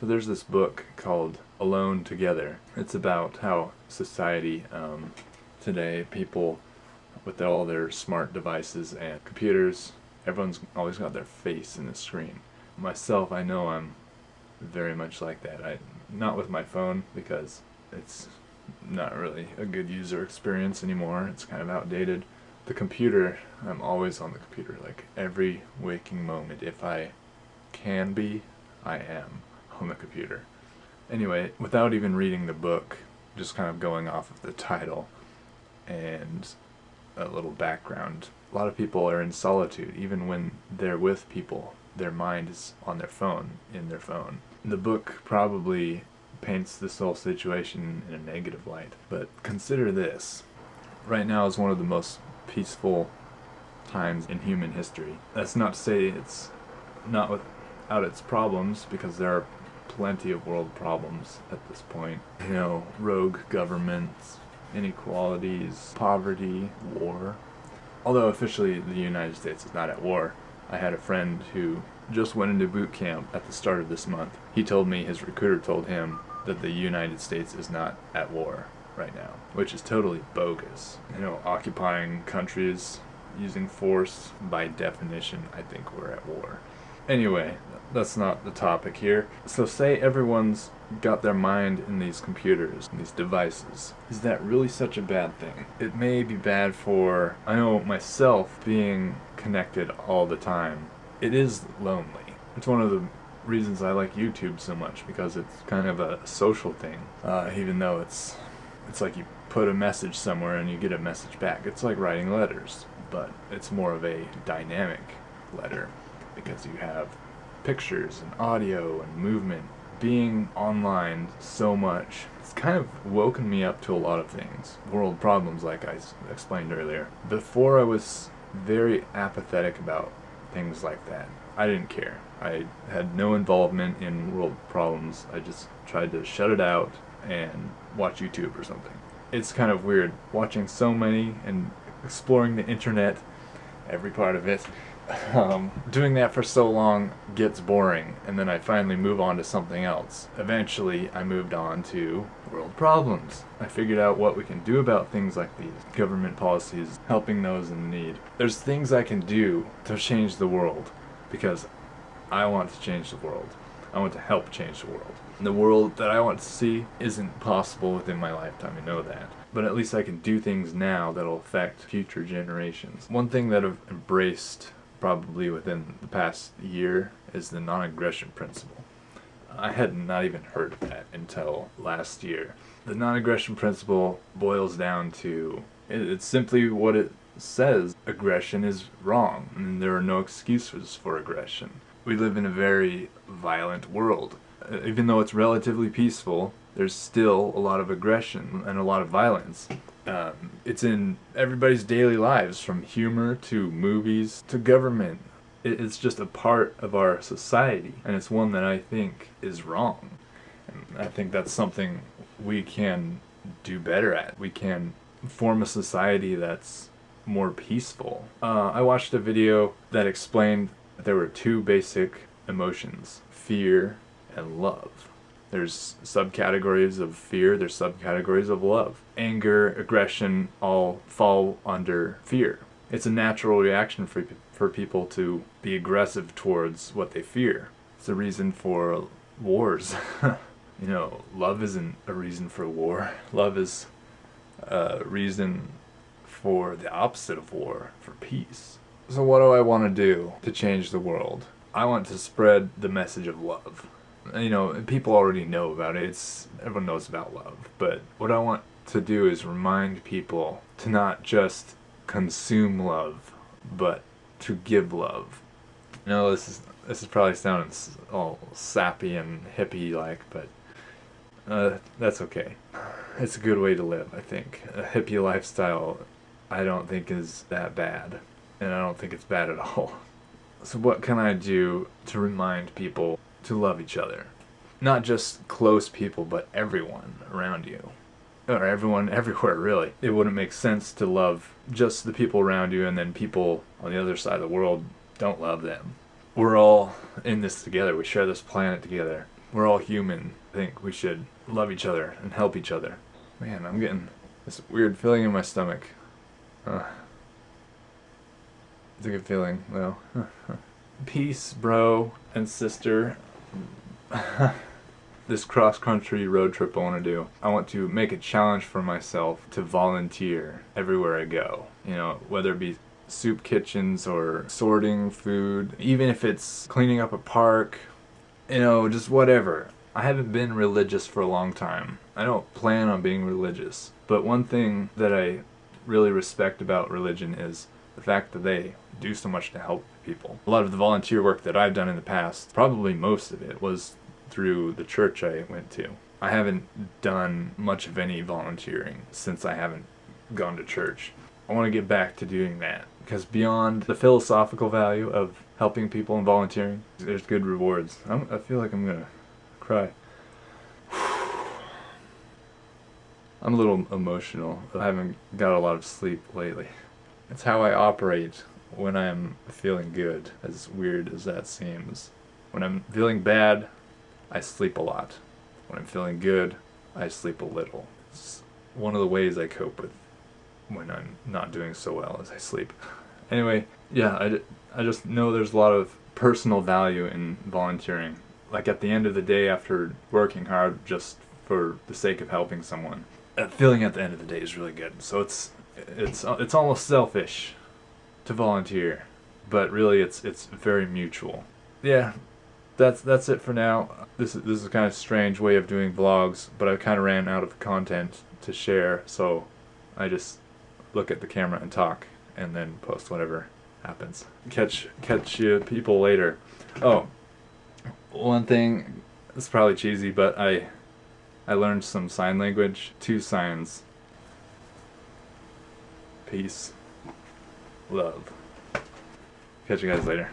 So there's this book called Alone Together. It's about how society um, today, people with all their smart devices and computers, everyone's always got their face in the screen. Myself, I know I'm very much like that. I Not with my phone because it's not really a good user experience anymore. It's kind of outdated. The computer, I'm always on the computer, like every waking moment. If I can be, I am on the computer. Anyway, without even reading the book, just kind of going off of the title and a little background, a lot of people are in solitude, even when they're with people. Their mind is on their phone, in their phone. The book probably paints this whole situation in a negative light, but consider this. Right now is one of the most peaceful times in human history. That's not to say it's not without its problems, because there are plenty of world problems at this point. You know, rogue governments, inequalities, poverty, war. Although officially the United States is not at war, I had a friend who just went into boot camp at the start of this month. He told me his recruiter told him that the United States is not at war right now, which is totally bogus. You know, occupying countries using force, by definition, I think we're at war. Anyway, that's not the topic here. So say everyone's got their mind in these computers, these devices. Is that really such a bad thing? It may be bad for, I know myself, being connected all the time. It is lonely. It's one of the reasons I like YouTube so much because it's kind of a social thing. Uh, even though it's it's like you put a message somewhere and you get a message back. It's like writing letters, but it's more of a dynamic letter because you have pictures and audio and movement. Being online so much, it's kind of woken me up to a lot of things. World problems, like I explained earlier. Before I was very apathetic about things like that. I didn't care. I had no involvement in world problems. I just tried to shut it out and watch YouTube or something. It's kind of weird watching so many and exploring the internet, every part of it, um, doing that for so long gets boring, and then I finally move on to something else. Eventually, I moved on to world problems. I figured out what we can do about things like these. Government policies, helping those in need. There's things I can do to change the world, because I want to change the world. I want to help change the world. The world that I want to see isn't possible within my lifetime, I know that. But at least I can do things now that'll affect future generations. One thing that I've embraced probably within the past year is the non-aggression principle. I had not even heard of that until last year. The non-aggression principle boils down to, it's simply what it says. Aggression is wrong, and there are no excuses for aggression. We live in a very violent world. Uh, even though it's relatively peaceful, there's still a lot of aggression and a lot of violence. Um, it's in everybody's daily lives, from humor to movies to government. It's just a part of our society, and it's one that I think is wrong. And I think that's something we can do better at. We can form a society that's more peaceful. Uh, I watched a video that explained that there were two basic emotions, fear and love. There's subcategories of fear, there's subcategories of love. Anger, aggression all fall under fear. It's a natural reaction for, for people to be aggressive towards what they fear. It's a reason for wars. you know, love isn't a reason for war. Love is a reason for the opposite of war, for peace. So what do I want to do to change the world? I want to spread the message of love you know, people already know about it. It's everyone knows about love. But what I want to do is remind people to not just consume love, but to give love. You know, this is this is probably sounding all sappy and hippie like, but uh, that's okay. It's a good way to live, I think. A hippie lifestyle, I don't think is that bad, and I don't think it's bad at all. So what can I do to remind people to love each other. Not just close people, but everyone around you. Or everyone everywhere, really. It wouldn't make sense to love just the people around you and then people on the other side of the world don't love them. We're all in this together. We share this planet together. we're all human. I think we should love each other and help each other. Man, I'm getting this weird feeling in my stomach. Uh, it's a good feeling, though. Peace, bro and sister. this cross country road trip I want to do, I want to make a challenge for myself to volunteer everywhere I go. You know, whether it be soup kitchens or sorting food, even if it's cleaning up a park, you know, just whatever. I haven't been religious for a long time. I don't plan on being religious. But one thing that I really respect about religion is the fact that they do so much to help people. A lot of the volunteer work that I've done in the past, probably most of it, was through the church I went to. I haven't done much of any volunteering since I haven't gone to church. I want to get back to doing that because beyond the philosophical value of helping people and volunteering, there's good rewards. I'm, I feel like I'm gonna cry. I'm a little emotional. I haven't got a lot of sleep lately. It's how I operate when I'm feeling good, as weird as that seems. When I'm feeling bad, I sleep a lot. When I'm feeling good, I sleep a little. It's one of the ways I cope with when I'm not doing so well as I sleep. Anyway, yeah, I, I just know there's a lot of personal value in volunteering. Like at the end of the day after working hard just for the sake of helping someone, that feeling at the end of the day is really good. So it's it's it's almost selfish to volunteer, but really it's it's very mutual. Yeah, that's that's it for now. This is this is kind of strange way of doing vlogs, but I kind of ran out of content to share, so I just look at the camera and talk, and then post whatever happens. Catch catch you people later. Oh, one thing. It's probably cheesy, but I I learned some sign language. Two signs. Peace. Love. Catch you guys later.